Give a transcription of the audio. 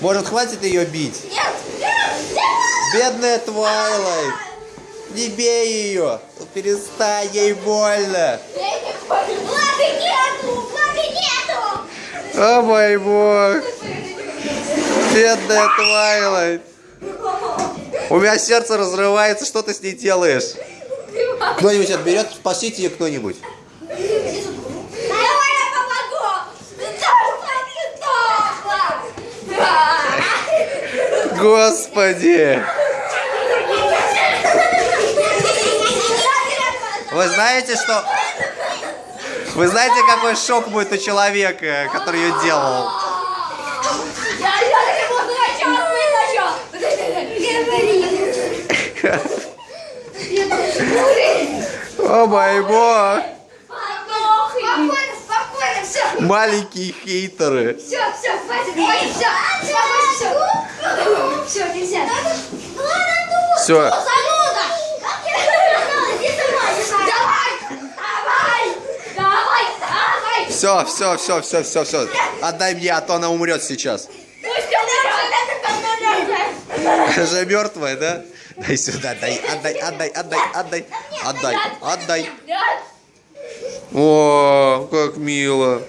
Может, хватит ее бить? Нет, нет, нет! Бедная Твайлайт! Не бей ее! Перестань, ей больно! Влады нету! Влады нету! О мой бог! Бедная Твайлайт! У меня сердце разрывается, что ты с ней делаешь? Кто-нибудь отберет, спасите ее кто-нибудь. Господи! Вы знаете, что... Вы знаете, какой шок будет у человека, который ее делал? О мой бог! Маленькие хейтеры. Все, все, хватит, хватит! Все, все, нельзя! Все. Все, все, все, все, все, все. Отдай мне, а то она умрет сейчас. Она же мертвая, да? Дай сюда, дай, отдай, отдай, отдай, отдай, отдай, отдай. О, как мило.